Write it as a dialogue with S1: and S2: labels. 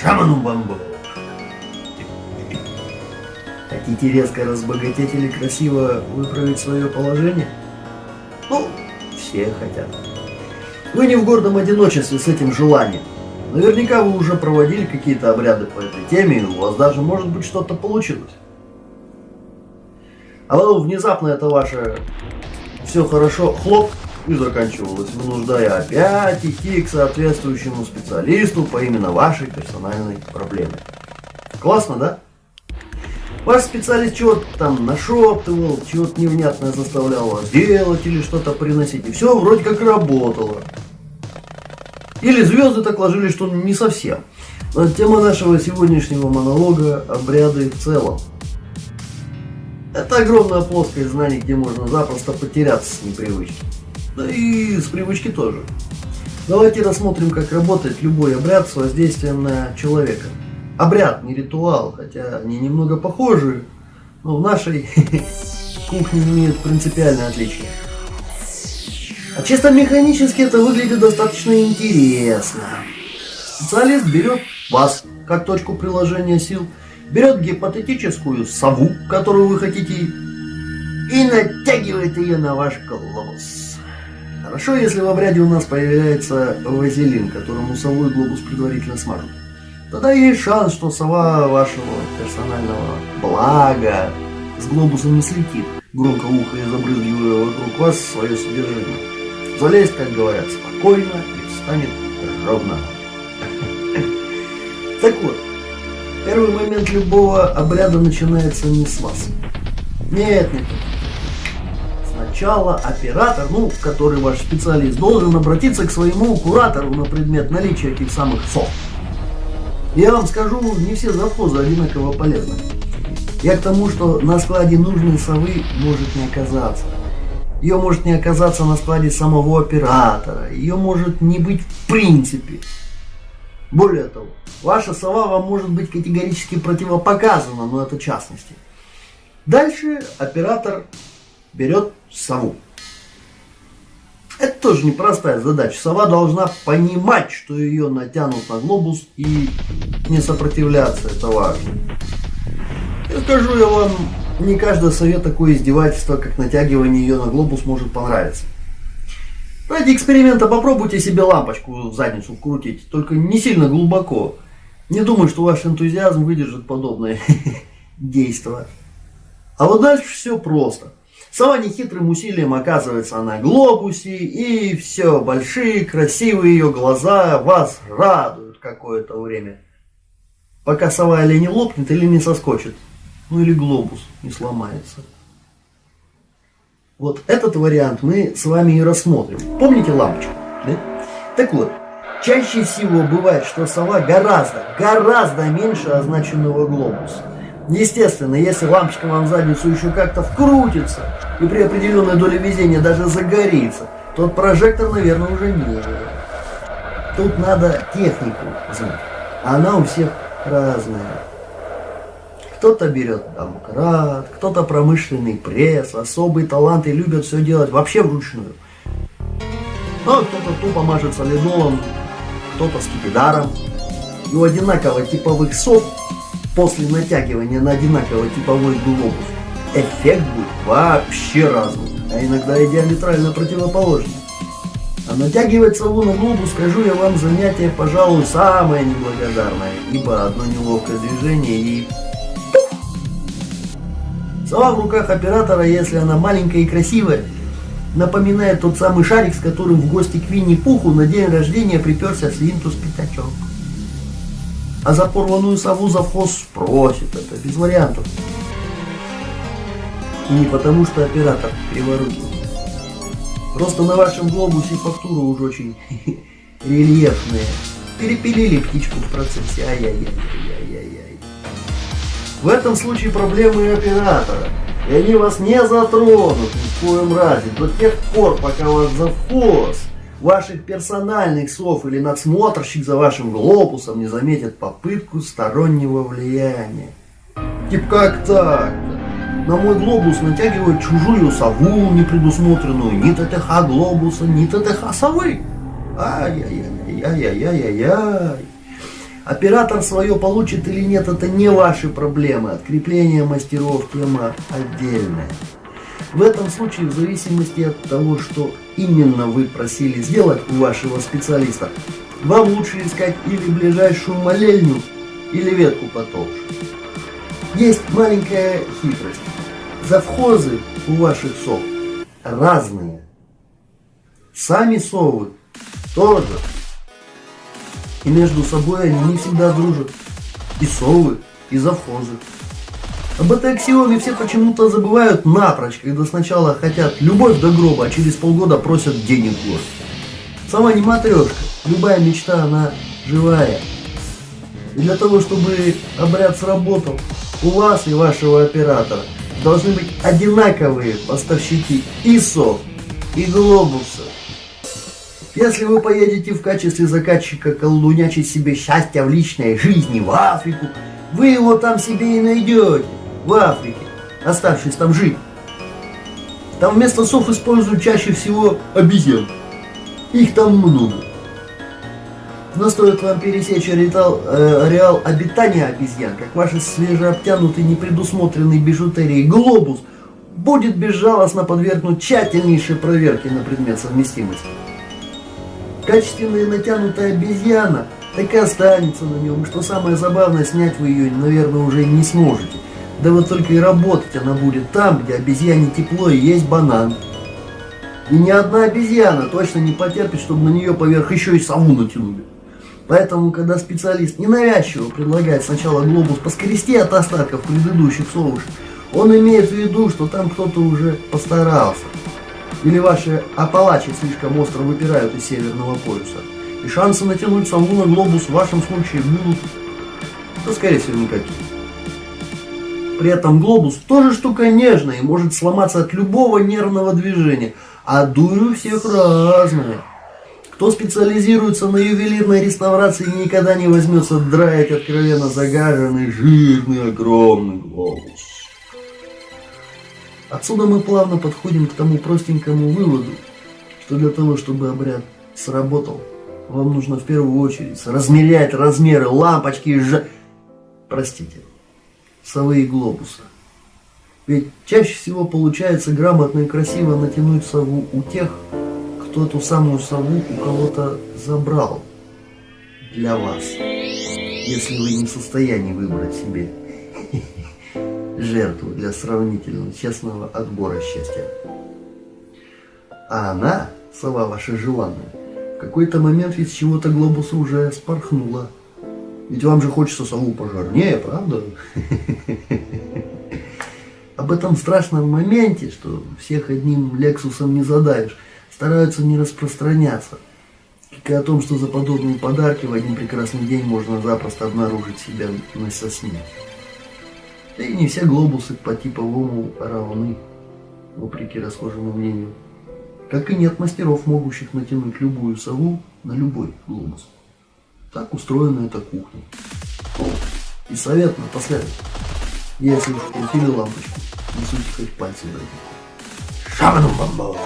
S1: шаманом бамбу. Хотите резко разбогатеть или красиво выправить свое положение? Ну, все хотят. Вы не в гордом одиночестве с этим желанием. Наверняка вы уже проводили какие-то обряды по этой теме, и у вас даже, может быть, что-то получилось. А потом внезапно это ваше все хорошо, хлоп, и заканчивалось, вынуждая опять идти к соответствующему специалисту по именно вашей персональной проблеме. Классно, да? Ваш специалист чего-то там нашептывал, чего-то невнятное заставлял вас делать или что-то приносить. И все вроде как работало. Или звезды так ложились, что не совсем. Но тема нашего сегодняшнего монолога – обряды в целом. Это огромная плоскость знаний, где можно запросто потеряться с непривычки. Да и с привычки тоже. Давайте рассмотрим, как работает любой обряд с воздействием на человека. Обряд, не ритуал, хотя они немного похожи, но в нашей кухне имеют принципиальное отличие. А чисто механически это выглядит достаточно интересно. Специалист берет вас как точку приложения сил, берет гипотетическую сову, которую вы хотите, и натягивает ее на ваш глобус. Хорошо, если в обряде у нас появляется вазелин, которому сову глобус предварительно смажут. Тогда есть шанс, что сова вашего персонального блага с глобусом не слетит, громко ухая забрызгивая вокруг вас свое содержимое залезть, как говорят, спокойно и встанет ровно. Так вот, первый момент любого обряда начинается не с вас. Нет, нет. Сначала оператор, ну, который ваш специалист, должен обратиться к своему куратору на предмет наличия этих самых сов. Я вам скажу, не все завхозы одинаково полезны. Я к тому, что на складе нужной совы может не оказаться. Ее может не оказаться на складе самого оператора. Ее может не быть в принципе. Более того, ваша сова вам может быть категорически противопоказана, но это частности. Дальше оператор берет сову. Это тоже непростая задача. Сова должна понимать, что ее натянут на глобус и не сопротивляться. Это важно. Я скажу я вам не каждый совет такое издевательство, как натягивание ее на глобус, может понравиться. Ради эксперимента попробуйте себе лампочку в задницу вкрутить, только не сильно глубоко. Не думаю, что ваш энтузиазм выдержит подобное действие. А вот дальше все просто. Сова нехитрым усилием оказывается на глобусе, и все, большие, красивые ее глаза вас радуют какое-то время. Пока сова или не лопнет, или не соскочит. Ну или глобус не сломается. Вот этот вариант мы с вами и рассмотрим. Помните лампочку? Да? Так вот, чаще всего бывает, что сова гораздо, гораздо меньше означенного глобуса. Естественно, если лампочка вам в задницу еще как-то вкрутится и при определенной доле везения даже загорится, тот прожектор, наверное, уже не. Тут надо технику знать. Она у всех разная. Кто-то берет домкрат, кто-то промышленный пресс, особый талант и любят все делать вообще вручную. Ну, а кто-то тупо мажет солидолом, кто-то скипидаром. И у одинаково типовых сов после натягивания на одинаково типовой глобус эффект будет вообще разный, а иногда и диаметрально противоположный. А натягивать сову глобус, скажу я вам, занятие, пожалуй, самое неблагодарное, ибо одно неловкое движение и Сова в руках оператора, если она маленькая и красивая, напоминает тот самый шарик, с которым в гости к Винни-Пуху на день рождения приперся Свинтус Пятачок. А за порванную сову завхоз спросит, это без вариантов. Не потому, что оператор криворукий. Просто на вашем глобусе фактура уже очень рельефная. Перепилили птичку в процессе. Ай-яй-яй-яй-яй-яй. В этом случае проблемы оператора. И они вас не затронут ни в коем разе до тех пор, пока вас завхоз, ваших персональных сов или надсмотрщик за вашим глобусом не заметит попытку стороннего влияния. Тип как так? На мой глобус натягивают чужую сову, не предусмотренную ни ТТХ глобуса, ни ТТХ совы. Ай-яй-яй-яй-яй-яй-яй. Оператор свое получит или нет, это не ваши проблемы. Открепление мастеров тема отдельная. В этом случае, в зависимости от того, что именно вы просили сделать у вашего специалиста, вам лучше искать или ближайшую молельню, или ветку потолще. Есть маленькая хитрость. Завхозы у ваших сов разные. Сами совы тоже. И между собой они не всегда дружат. И совы, и завхозы. Об этой аксиоме все почему-то забывают напрочь, когда сначала хотят любовь до гроба, а через полгода просят денег год. Сама не матрешка, любая мечта, она живая. И для того, чтобы обряд сработал, у вас и вашего оператора должны быть одинаковые поставщики сов, и глобуса. Если вы поедете в качестве заказчика колдунячить себе счастье в личной жизни в Африку, вы его там себе и найдете в Африке, оставшись там жить. Там вместо сов используют чаще всего обезьян. Их там много. Но стоит вам пересечь ареал, э, ареал обитания обезьян, как ваш свежеобтянутый, непредусмотренный бижутерией глобус будет безжалостно подвергнут тщательнейшей проверке на предмет совместимости. Качественная натянутая обезьяна так и останется на нем. Что самое забавное, снять вы ее, наверное, уже не сможете. Да вот только и работать она будет там, где обезьяне тепло и есть банан. И ни одна обезьяна точно не потерпит, чтобы на нее поверх еще и сову натянули. Поэтому, когда специалист ненавязчиво предлагает сначала глобус поскрести от остатков предыдущих совушек, он имеет в виду, что там кто-то уже постарался. Или ваши Апалачи слишком остро выпирают из Северного полюса. И шансы натянуть сову на глобус в вашем случае будут, да скорее всего, никакие. При этом глобус тоже штука нежная и может сломаться от любого нервного движения. А дурь у всех разная. Кто специализируется на ювелирной реставрации никогда не возьмется драить откровенно загаженный, жирный, огромный глобус. Отсюда мы плавно подходим к тому простенькому выводу, что для того, чтобы обряд сработал, вам нужно в первую очередь размерять размеры лампочки и ж... Простите, совы и глобуса. Ведь чаще всего получается грамотно и красиво натянуть сову у тех, кто эту самую сову у кого-то забрал для вас, если вы не в состоянии выбрать себе жертву для сравнительно честного отбора счастья. А она, сова ваша желанная, в какой-то момент с чего-то глобуса уже спорхнула. Ведь вам же хочется сову пожарнее, правда? Об этом страшном моменте, что всех одним лексусом не задавишь, стараются не распространяться. И о том, что за подобные подарки в один прекрасный день можно запросто обнаружить себя на сосне. Да и не все глобусы по типовому равны, вопреки расхожему мнению. Как и нет мастеров, могущих натянуть любую сову на любой глобус. Так устроена эта кухня. И совет напоследок. Если уж крутили лампочку, не суйте хоть пальцы в Шабану бамбо!